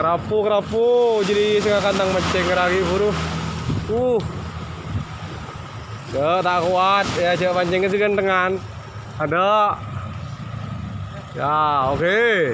kerapu kerapu jadi setengah kandang menceng lagi buru. Uh. Ya tak kuat. Ya coba pancingnya sih ada. Ya oke.